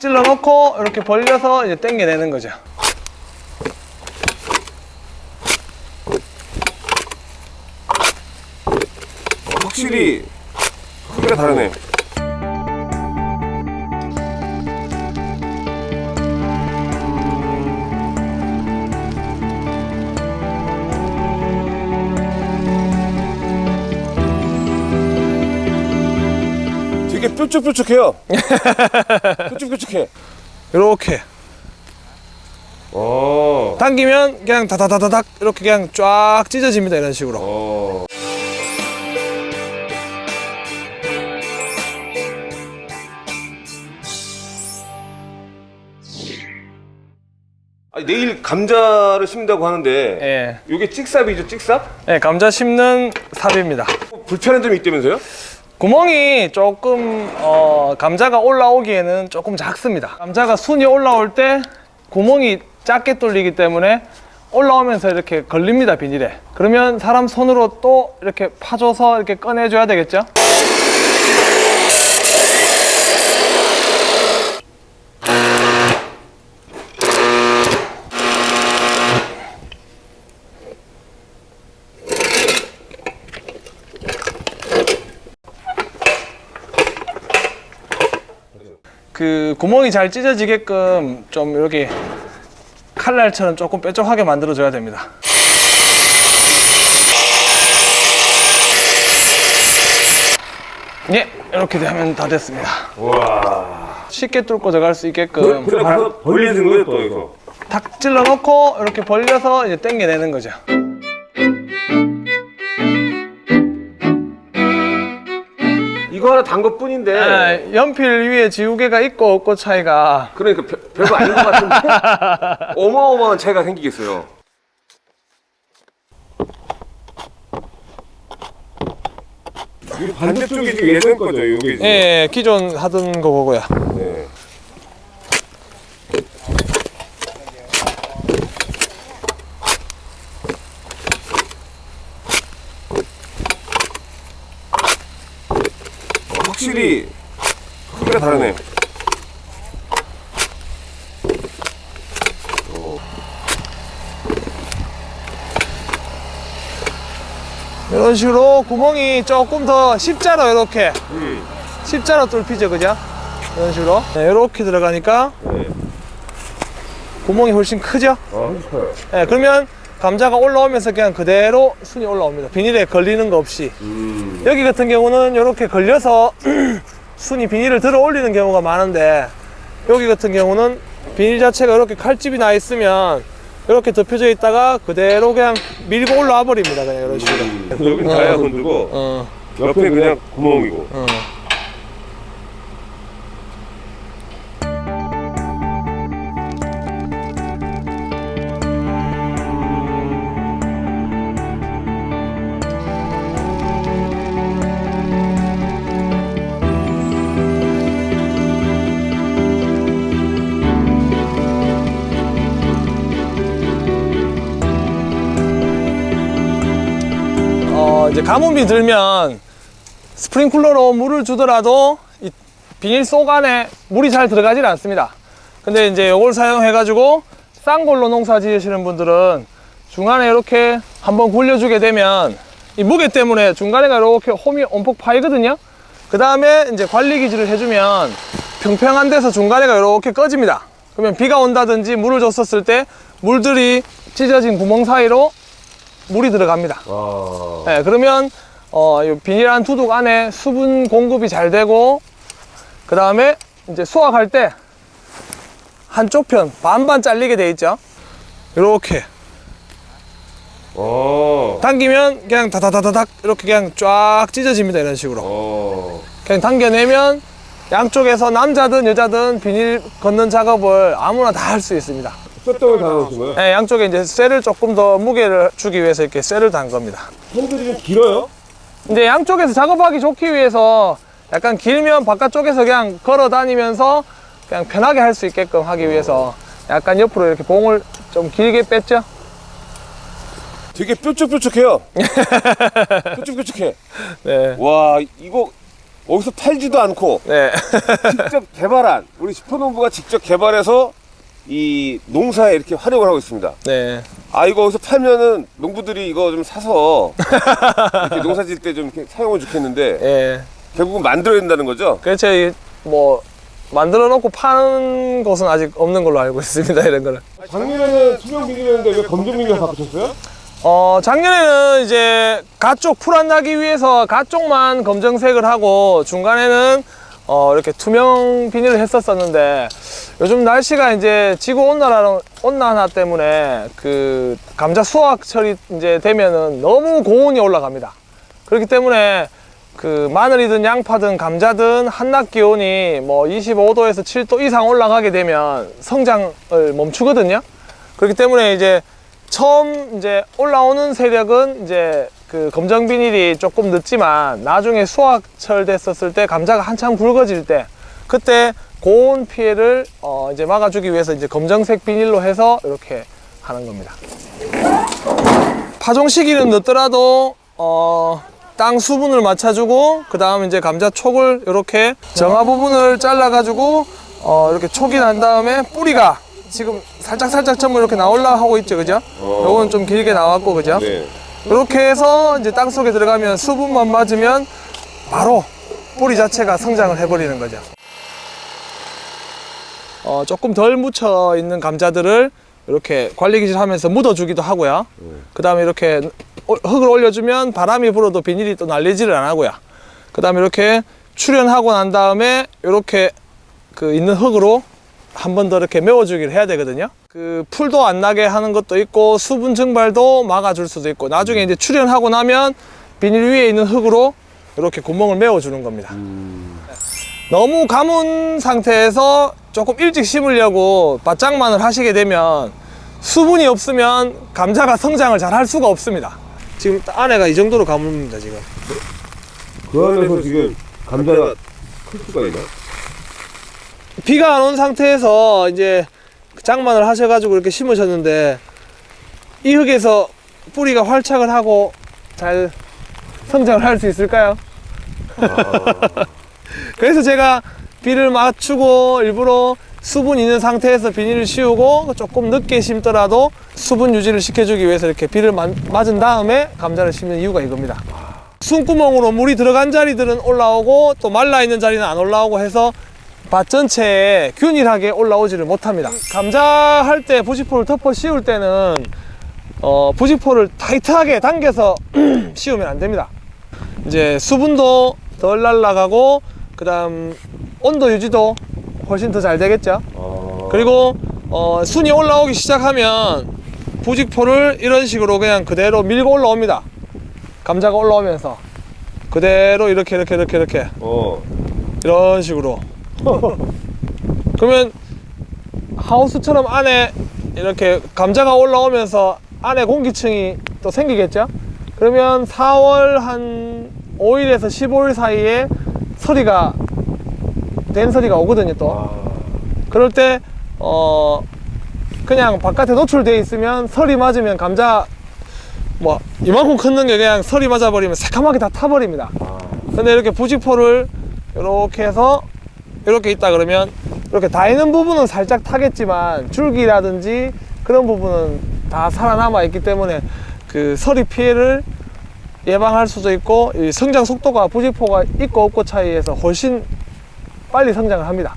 찔러 놓고 이렇게 벌려서 이제 당겨내는 거죠. 확실히 크기가 다르네. 뾰족뾰족해요. 뾰족뾰족해. 이렇게 어. 당기면 그냥 다다다다닥 이렇게 그냥 쫙 찢어집니다. 이런 식으로. 어. 아니, 내일 감자를 심는다고 하는데 예. 이게 찍삽이죠, 찍삽? 예, 감자 심는 삽입니다. 불편한 점이 있다면서요? 구멍이 조금 어, 감자가 올라오기에는 조금 작습니다. 감자가 순이 올라올 때 구멍이 작게 뚫리기 때문에 올라오면서 이렇게 걸립니다 비닐에. 그러면 사람 손으로 또 이렇게 파줘서 이렇게 꺼내줘야 되겠죠? 그 구멍이 잘 찢어지게끔 좀 이렇게 칼날처럼 조금 뾰족하게 만들어줘야 됩니다. 예, 이렇게 되면 다 됐습니다. 와. 쉽게 뚫고 들어갈 수 있게끔 그래, 바로 벌리는 거예요, 또 이거. 탁 찔러 놓고 이렇게 벌려서 이제 당겨내는 거죠. 하나 단 것뿐인데. 아, 연필 위에 지우개가 있고 없고 차이가 그러니까 별, 별거 아닌 것 같은데. 어마어마한 차이가 생기겠어요. 이 반대쪽이 지금 예전 거죠, 여기. 예, 예, 기존 하던 거고요. 네. 확실히 크기가 다르네. 이런 식으로 구멍이 조금 더 십자로 이렇게 음. 십자로 뚫히죠 그죠? 이런 식으로 네, 이렇게 들어가니까 네. 구멍이 훨씬 크죠? 아. 네, 그러면 감자가 올라오면서 그냥 그대로 순이 올라옵니다. 비닐에 걸리는 거 없이. 음. 여기 같은 경우는 이렇게 걸려서 순이 비닐을 들어 올리는 경우가 많은데 여기 같은 경우는 비닐 자체가 이렇게 칼집이 나 있으면 이렇게 덮여져 있다가 그대로 그냥 밀고 올라와 버립니다. 그냥 이런 식으로. 여기 다야 건들고 어, 옆에 그냥 구멍이고. 어. 이제 가뭄이 들면 스프링클러로 물을 주더라도 이 비닐 속 안에 물이 잘 들어가질 않습니다. 근데 이제 이걸 사용해 가지고 쌍골로 농사 지으시는 분들은 중간에 이렇게 한번 굴려주게 되면 이 무게 때문에 중간에가 이렇게 홈이 엄폭 파이거든요. 그 다음에 이제 관리 기질을 해주면 평평한 데서 중간에가 이렇게 꺼집니다. 그러면 비가 온다든지 물을 줬었을 때 물들이 찢어진 구멍 사이로 물이 들어갑니다. 와. 네, 그러면 어, 이 비닐한 두둑 안에 수분 공급이 잘 되고 그 다음에 이제 수확할 때 한쪽 편 반반 잘리게 돼 있죠. 이렇게 어. 당기면 그냥 다다다다닥 이렇게 그냥 쫙 찢어집니다. 이런 식으로 어. 그냥 당겨내면 양쪽에서 남자든 여자든 비닐 걷는 작업을 아무나 다 할 수 있습니다. 쇠떡을 달아놓으신 거예요? 네, 양쪽에 이제 쇠를 조금 더 무게를 주기 위해서 이렇게 쇠를 단 겁니다. 핸들이 좀 길어요? 이제 양쪽에서 작업하기 좋기 위해서 약간 길면 바깥쪽에서 그냥 걸어 다니면서 그냥 편하게 할 수 있게끔 하기 위해서 약간 옆으로 이렇게 봉을 좀 길게 뺐죠. 되게 뾰족뾰족해요. 뾰족뾰족해. 네. 와, 이거 어디서 팔지도 않고 네. 직접 개발한 우리 슈퍼농부가 직접 개발해서 이 농사에 이렇게 활용을 하고 있습니다. 네. 아 이거 어디서 팔면은 농부들이 이거 좀 사서 이렇게 농사 지을 때좀 사용을 좋겠는데 예. 결국은 만들어야 된다는 거죠. 그렇죠. 이뭐 만들어 놓고 파는 곳은 아직 없는 걸로 알고 있습니다. 이런 거는. 작년에는 투명 비닐이었는데 왜 검정 비닐 바꾸셨어요? 어, 작년에는 이제 가쪽 풀 안 나기 위해서 가쪽만 검정색을 하고 중간에는 어, 이렇게 투명 비닐을 했었었는데 요즘 날씨가 이제 지구 온난화, 온난화 때문에 그 감자 수확철이 이제 되면은 너무 고온이 올라갑니다. 그렇기 때문에 그 마늘이든 양파든 감자든 한낮 기온이 뭐 25도에서 7도 이상 올라가게 되면 성장을 멈추거든요. 그렇기 때문에 이제 처음 이제 올라오는 세력은 이제 그 검정 비닐이 조금 늦지만 나중에 수확철 됐었을 때 감자가 한참 굵어질 때 그때 고온 피해를 어 이제 막아주기 위해서 이제 검정색 비닐로 해서 이렇게 하는 겁니다. 파종 시기는 늦더라도 어, 땅 수분을 맞춰주고 그 다음 이제 감자 촉을 이렇게 정화 부분을 잘라 가지고 어, 이렇게 촉이 난 다음에 뿌리가 지금 살짝 살짝 전부 이렇게 나올라 하고 있죠, 그죠? 요건 좀 길게 나왔고, 그죠? 네. 이렇게 해서 이제 땅 속에 들어가면 수분만 맞으면 바로 뿌리 자체가 성장을 해버리는 거죠. 어, 조금 덜 묻혀 있는 감자들을 이렇게 관리기질 하면서 묻어주기도 하고요. 그 다음에 이렇게 오- 흙을 올려주면 바람이 불어도 비닐이 또 날리지를 안 하고요. 그 다음에 이렇게 출연하고 난 다음에 이렇게 그 있는 흙으로 한 번 더 이렇게 메워주기를 해야 되거든요. 그 풀도 안 나게 하는 것도 있고 수분 증발도 막아줄 수도 있고 나중에 이제 출연하고 나면 비닐 위에 있는 흙으로 이렇게 구멍을 메워주는 겁니다. 너무 가문 상태에서 조금 일찍 심으려고 바짝만을 하시게 되면 수분이 없으면 감자가 성장을 잘 할 수가 없습니다. 지금 안에가 이 정도로 가문입니다, 지금. 그 안에서 지금 감자가 클 수가 있나? 비가 안 온 상태에서 이제 장만을 하셔가지고 이렇게 심으셨는데 이 흙에서 뿌리가 활착을 하고 잘 성장을 할 수 있을까요? 그래서 제가 비를 맞추고 일부러 수분 있는 상태에서 비닐을 씌우고 조금 늦게 심더라도 수분 유지를 시켜주기 위해서 이렇게 비를 마- 맞은 다음에 감자를 심는 이유가 이겁니다. 숨구멍으로 물이 들어간 자리들은 올라오고 또 말라 있는 자리는 안 올라오고 해서 밭 전체에 균일하게 올라오지를 못합니다. 감자 할 때 부직포를 덮어 씌울 때는 어, 부직포를 타이트하게 당겨서 씌우면 안 됩니다. 이제 수분도 덜 날라가고 그 다음 온도 유지도 훨씬 더 잘 되겠죠. 그리고 어, 순이 올라오기 시작하면 부직포를 이런 식으로 그냥 그대로 밀고 올라옵니다. 감자가 올라오면서 그대로 이렇게 이렇게 이렇게 이렇게 어. 이런 식으로 그러면 하우스처럼 안에 이렇게 감자가 올라오면서 안에 공기층이 또 생기겠죠 그러면 4월 한 5일에서 15일 사이에 서리가 된 서리가 오거든요 또. 아. 그럴 때 어 그냥 바깥에 노출돼 있으면 설이 맞으면 감자 뭐 이만큼 컸는 게 그냥 설이 맞아버리면 새카맣게 다 타버립니다. 근데 이렇게 부직포를 이렇게 해서 이렇게 있다 그러면 이렇게 다 있는 부분은 살짝 타겠지만 줄기라든지 그런 부분은 다 살아남아 있기 때문에 그 서리 피해를 예방할 수도 있고 이 성장 속도가 부직포가 있고 없고 차이에서 훨씬 빨리 성장을 합니다.